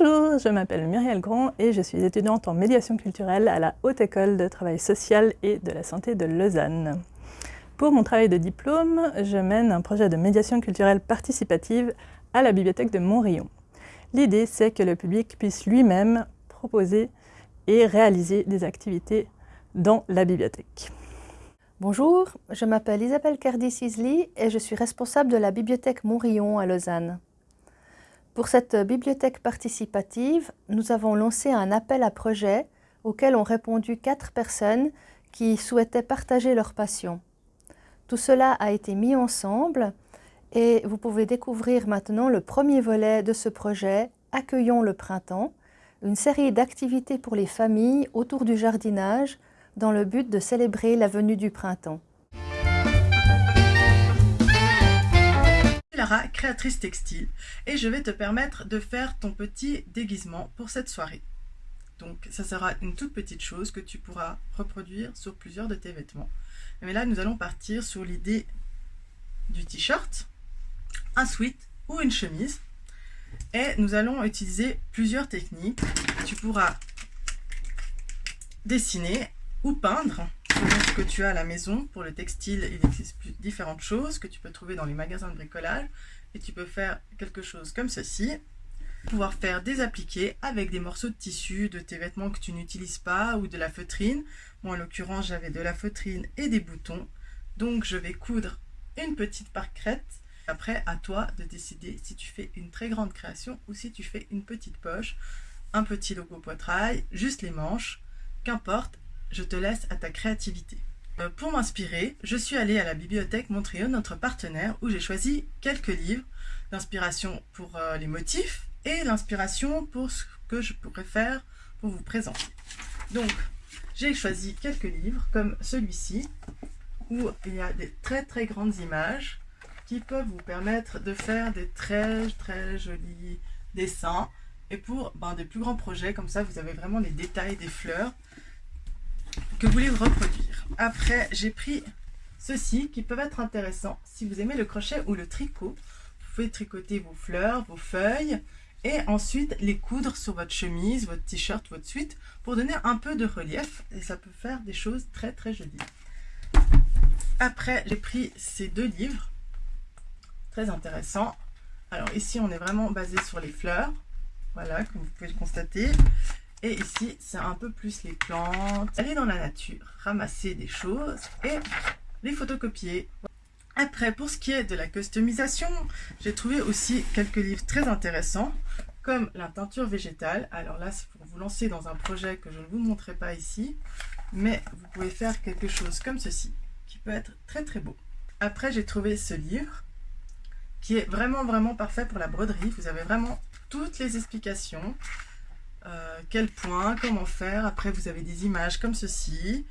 Bonjour, je m'appelle Muriel Grand et je suis étudiante en médiation culturelle à la Haute École de Travail Social et de la Santé de Lausanne. Pour mon travail de diplôme, je mène un projet de médiation culturelle participative à la bibliothèque de Montrion. L'idée, c'est que le public puisse lui-même proposer et réaliser des activités dans la bibliothèque. Bonjour, je m'appelle Isabelle Cardi-Sisley et je suis responsable de la bibliothèque Montrion à Lausanne. Pour cette bibliothèque participative, nous avons lancé un appel à projet auquel ont répondu quatre personnes qui souhaitaient partager leur passion. Tout cela a été mis ensemble et vous pouvez découvrir maintenant le premier volet de ce projet « Accueillons le printemps », une série d'activités pour les familles autour du jardinage dans le but de célébrer la venue du printemps. Créatrice textile, et je vais te permettre de faire ton petit déguisement pour cette soirée. Donc ça sera une toute petite chose que tu pourras reproduire sur plusieurs de tes vêtements. Mais là, nous allons partir sur l'idée du t-shirt, un sweat ou une chemise. Et nous allons utiliser plusieurs techniques. Tu pourras dessiner ou peindre que tu as à la maison. Pour le textile, il existe différentes choses que tu peux trouver dans les magasins de bricolage. Et tu peux faire quelque chose comme ceci. Pouvoir faire des appliqués avec des morceaux de tissu de tes vêtements que tu n'utilises pas ou de la feutrine. Moi, en l'occurrence, j'avais de la feutrine et des boutons. Donc, je vais coudre une petite parcrète. Après, à toi de décider si tu fais une très grande création ou si tu fais une petite poche, un petit logo poitrail, juste les manches. Qu'importe, je te laisse à ta créativité. Euh, pour m'inspirer, je suis allée à la bibliothèque Montréal, notre partenaire, où j'ai choisi quelques livres d'inspiration pour euh, les motifs et l'inspiration pour ce que je pourrais faire pour vous présenter. Donc, j'ai choisi quelques livres comme celui-ci, où il y a des très très grandes images qui peuvent vous permettre de faire des très très jolis dessins. Et pour ben, des plus grands projets, comme ça, vous avez vraiment les détails des fleurs que vous voulez reproduire. Après, j'ai pris ceux-ci qui peuvent être intéressants si vous aimez le crochet ou le tricot. Vous pouvez tricoter vos fleurs, vos feuilles et ensuite les coudre sur votre chemise, votre t-shirt, votre suite pour donner un peu de relief et ça peut faire des choses très très jolies. Après, j'ai pris ces deux livres, très intéressants. Alors ici, on est vraiment basé sur les fleurs, voilà, comme vous pouvez le constater. Et ici, c'est un peu plus les plantes. Aller dans la nature, ramasser des choses et les photocopier. Après, pour ce qui est de la customisation, j'ai trouvé aussi quelques livres très intéressants, comme la teinture végétale. Alors là, c'est pour vous lancer dans un projet que je ne vous montrerai pas ici, mais vous pouvez faire quelque chose comme ceci, qui peut être très très beau. Après, j'ai trouvé ce livre, qui est vraiment vraiment parfait pour la broderie. Vous avez vraiment toutes les explications. Euh, quel point, comment faire. Après, vous avez des images comme ceci.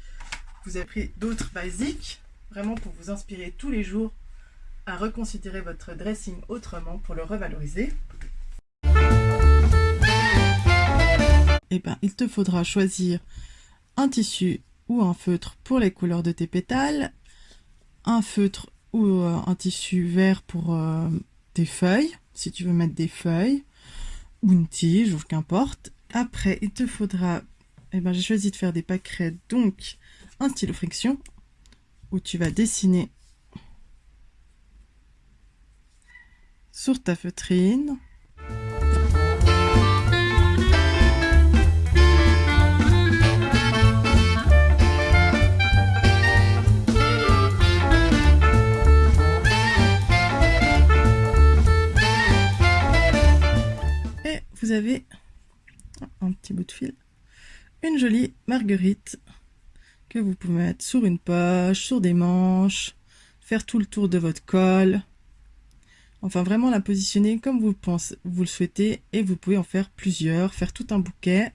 Vous avez pris d'autres basiques vraiment pour vous inspirer tous les jours à reconsidérer votre dressing autrement pour le revaloriser. Eh ben, il te faudra choisir un tissu ou un feutre pour les couleurs de tes pétales, un feutre ou euh, un tissu vert pour euh, tes feuilles, si tu veux mettre des feuilles, ou une tige, ou qu'importe. Après, il te faudra, eh ben, j'ai choisi de faire des pâquerettes, donc un stylo friction, où tu vas dessiner sur ta feutrine. Petit bout de fil, une jolie marguerite que vous pouvez mettre sur une poche, sur des manches, faire tout le tour de votre col. Enfin, vraiment la positionner comme vous, pensez, vous le souhaitez et vous pouvez en faire plusieurs, faire tout un bouquet.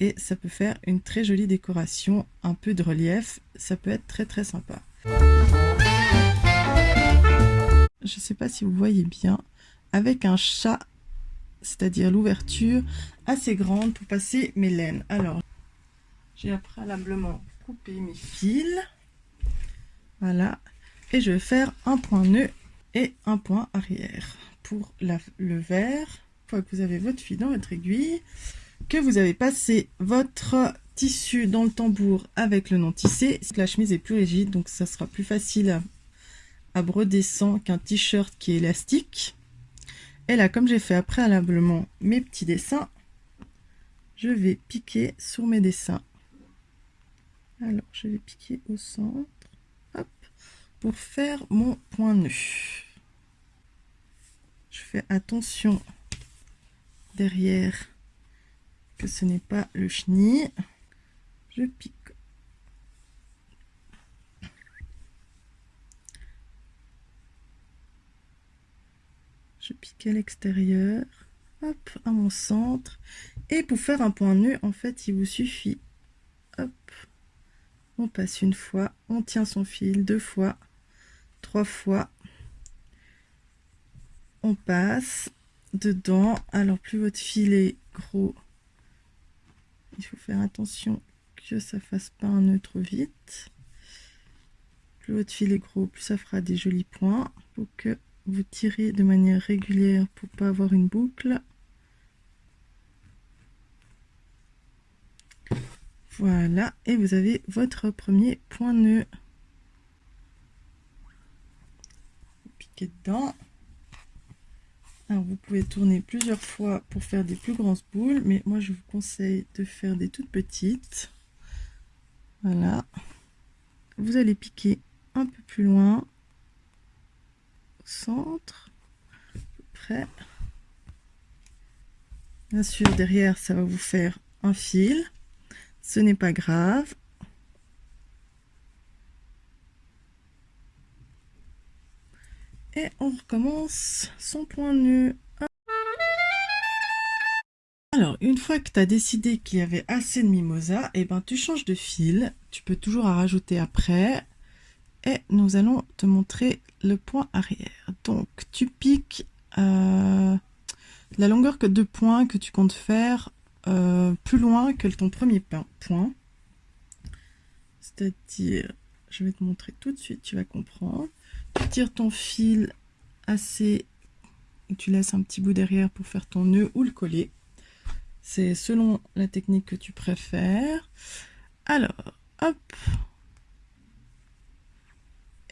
Et ça peut faire une très jolie décoration, un peu de relief, ça peut être très très sympa. Je ne sais pas si vous voyez bien, avec un chat, c'est-à-dire l'ouverture assez grande pour passer mes laines. Alors, j'ai préalablement coupé mes fils. Voilà. Et je vais faire un point nœud et un point arrière. Pour le vert, fois que vous avez votre fil dans votre aiguille, que vous avez passé votre tissu dans le tambour avec le non tissé, la chemise est plus rigide, donc ça sera plus facile à, broder sans qu'un t-shirt qui est élastique. Et là, comme j'ai fait préalablement mes petits dessins, je vais piquer sur mes dessins. Alors, je vais piquer au centre, pour faire mon point nœud. Je fais attention derrière que ce n'est pas le chenille je pique. Pique à l'extérieur, hop, à mon centre. Et pour faire un point nœud, en fait, il vous suffit, hop, on passe une fois, on tient son fil deux fois, trois fois, on passe dedans. Alors, plus votre fil est gros, il faut faire attention que ça fasse pas un nœud trop vite. Plus votre fil est gros, plus ça fera des jolis points. Faut que vous tirez de manière régulière pour pas avoir une boucle. Voilà, et vous avez votre premier point nœud. Piquez dedans. Alors vous pouvez tourner plusieurs fois pour faire des plus grosses boules, mais moi je vous conseille de faire des toutes petites. Voilà. Vous allez piquer un peu plus loin. Centre. Près. Bien sûr, derrière, ça va vous faire un fil. Ce n'est pas grave. Et on recommence son point nœud. Alors, une fois que tu as décidé qu'il y avait assez de mimosa, et eh ben, tu changes de fil. Tu peux toujours en rajouter après. Et nous allons te montrer le point arrière. Donc, tu piques euh, la longueur de points que tu comptes faire euh, plus loin que ton premier point. C'est-à-dire, je vais te montrer tout de suite, tu vas comprendre. Tu tires ton fil assez... Tu laisses un petit bout derrière pour faire ton nœud ou le coller. C'est selon la technique que tu préfères. Alors, hop.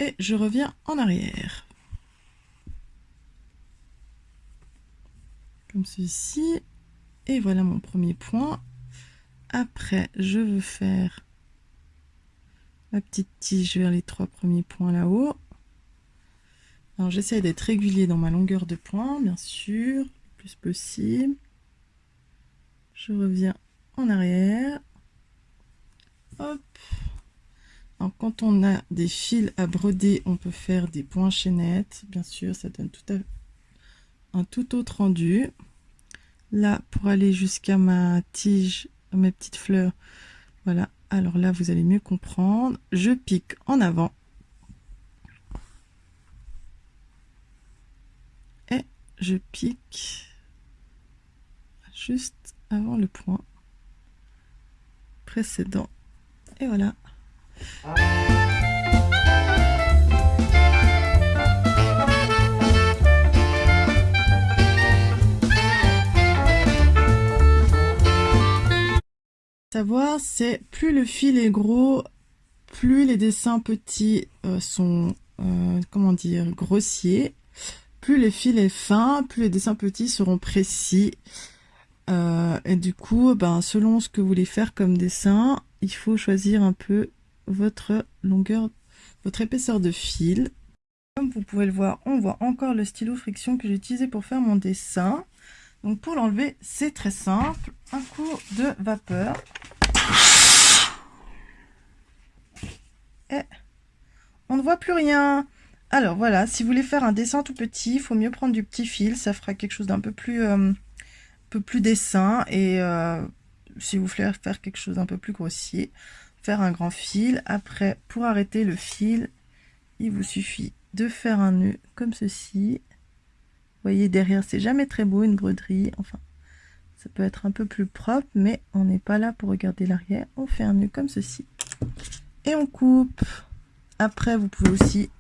Et je reviens en arrière. Comme ceci. Et voilà mon premier point. Après, je veux faire ma petite tige vers les trois premiers points là-haut. Alors, j'essaie d'être régulier dans ma longueur de point, bien sûr, le plus possible je reviens en arrière hop quand on a des fils à broder on peut faire des points chaînettes bien sûr ça donne tout à un tout autre rendu là pour aller jusqu'à ma tige mes petites fleurs voilà alors là vous allez mieux comprendre je pique en avant et je pique juste avant le point précédent. Et voilà. Savoir, c'est plus le fil est gros, plus les dessins petits euh, sont, euh, comment dire, grossiers. Plus le fil est fin, plus les dessins petits seront précis. Euh, et du coup, ben, selon ce que vous voulez faire comme dessin, il faut choisir un peu votre longueur, votre épaisseur de fil. Comme vous pouvez le voir, on voit encore le stylo friction que j'ai utilisé pour faire mon dessin. Donc pour l'enlever, c'est très simple. Un coup de vapeur. Et on ne voit plus rien. Alors voilà, si vous voulez faire un dessin tout petit, il faut mieux prendre du petit fil. Ça fera quelque chose d'un peu plus... Euh, dessin et euh, si vous voulez faire quelque chose un peu plus grossier, faire un grand fil. Après, pour arrêter le fil, il vous suffit de faire un nœud comme ceci. Vous voyez, derrière, c'est jamais très beau, une broderie. Enfin, ça peut être un peu plus propre, mais on n'est pas là pour regarder l'arrière. On fait un nœud comme ceci. Et on coupe. Après, vous pouvez aussi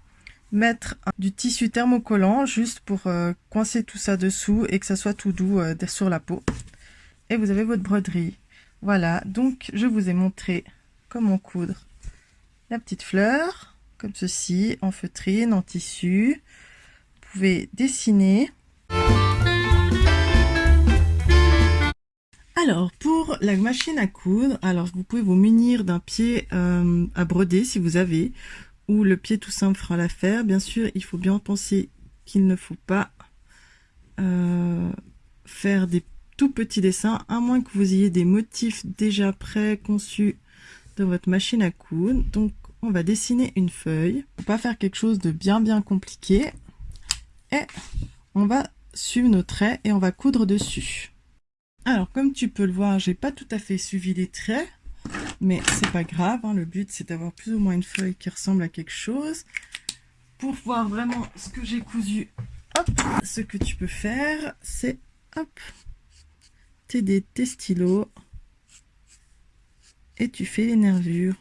mettre du tissu thermocollant juste pour euh, coincer tout ça dessous et que ça soit tout doux euh, sur la peau. Et vous avez votre broderie. Voilà, donc je vous ai montré comment coudre la petite fleur, comme ceci, en feutrine, en tissu. Vous pouvez dessiner. Alors, pour la machine à coudre, alors vous pouvez vous munir d'un pied euh, à broder si vous avez, ou le pied tout simple fera l'affaire. Bien sûr, il faut bien penser qu'il ne faut pas euh, faire des tout petits dessins, à moins que vous ayez des motifs déjà pré-conçus votre machine à coudre. Donc, on va dessiner une feuille. On va pas faire quelque chose de bien bien compliqué. Et on va suivre nos traits et on va coudre dessus. Alors, comme tu peux le voir, j'ai pas tout à fait suivi les traits, mais c'est pas grave. Hein. le but, c'est d'avoir plus ou moins une feuille qui ressemble à quelque chose. Pour voir vraiment ce que j'ai cousu, hop, ce que tu peux faire, c'est, hop, t'aider tes stylos et tu fais les nervures.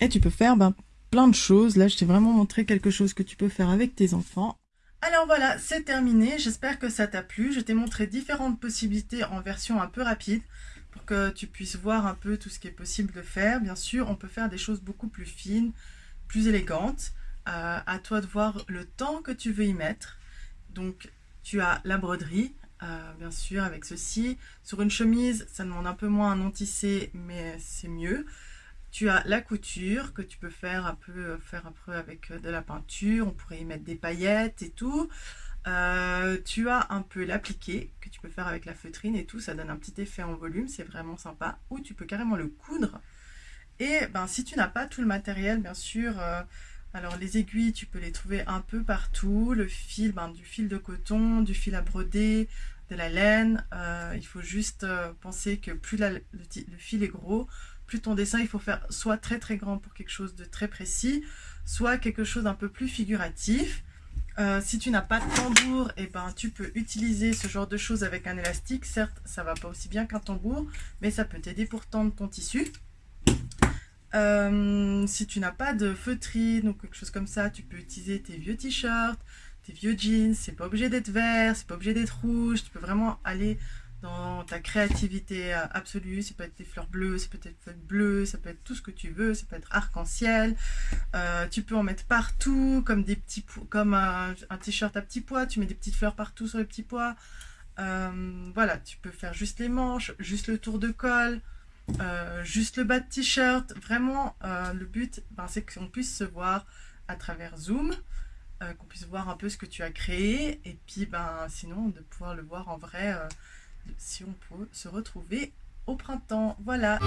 Et tu peux faire ben, plein de choses. Là, je t'ai vraiment montré quelque chose que tu peux faire avec tes enfants. Alors voilà, c'est terminé. J'espère que ça t'a plu. Je t'ai montré différentes possibilités en version un peu rapide pour que tu puisses voir un peu tout ce qui est possible de faire. Bien sûr, on peut faire des choses beaucoup plus fines, plus élégantes. Euh, à toi de voir le temps que tu veux y mettre. Donc, tu as la broderie, euh, bien sûr, avec ceci. Sur une chemise, ça demande un peu moins un non tissé, mais c'est mieux. Tu as la couture que tu peux faire un peu, faire un peu avec de la peinture. On pourrait y mettre des paillettes et tout. Euh, tu as un peu l'appliqué que tu peux faire avec la feutrine et tout. Ça donne un petit effet en volume. C'est vraiment sympa. Ou tu peux carrément le coudre. Et ben, si tu n'as pas tout le matériel, bien sûr, euh, alors les aiguilles, tu peux les trouver un peu partout. Le fil, ben, du fil de coton, du fil à broder, de la laine. Euh, il faut juste penser que plus le, fil est gros, plus ton dessin, il faut faire soit très très grand pour quelque chose de très précis, soit quelque chose d'un peu plus figuratif. Euh, si tu n'as pas de tambour, eh ben, tu peux utiliser ce genre de choses avec un élastique. Certes, ça va pas aussi bien qu'un tambour, mais ça peut t'aider pour tendre ton tissu. Euh, si tu n'as pas de feutrine ou quelque chose comme ça, tu peux utiliser tes vieux t-shirts, tes vieux jeans. C'est pas obligé d'être vert, c'est pas obligé d'être rouge. Tu peux vraiment aller dans ta créativité euh, absolue. Ça peut être des fleurs bleues, ça peut être bleues, ça peut être tout ce que tu veux, ça peut être arc-en-ciel. Euh, tu peux en mettre partout, comme des petits comme un, t-shirt à petits pois. Tu mets des petites fleurs partout sur les petits pois. Voilà, tu peux faire juste les manches, juste le tour de col, euh, juste le bas de t-shirt. Vraiment, euh, le but, ben, c'est qu'on puisse se voir à travers Zoom, euh, qu'on puisse voir un peu ce que tu as créé, et puis ben, sinon de pouvoir le voir en vrai si on peut se retrouver au printemps. Voilà.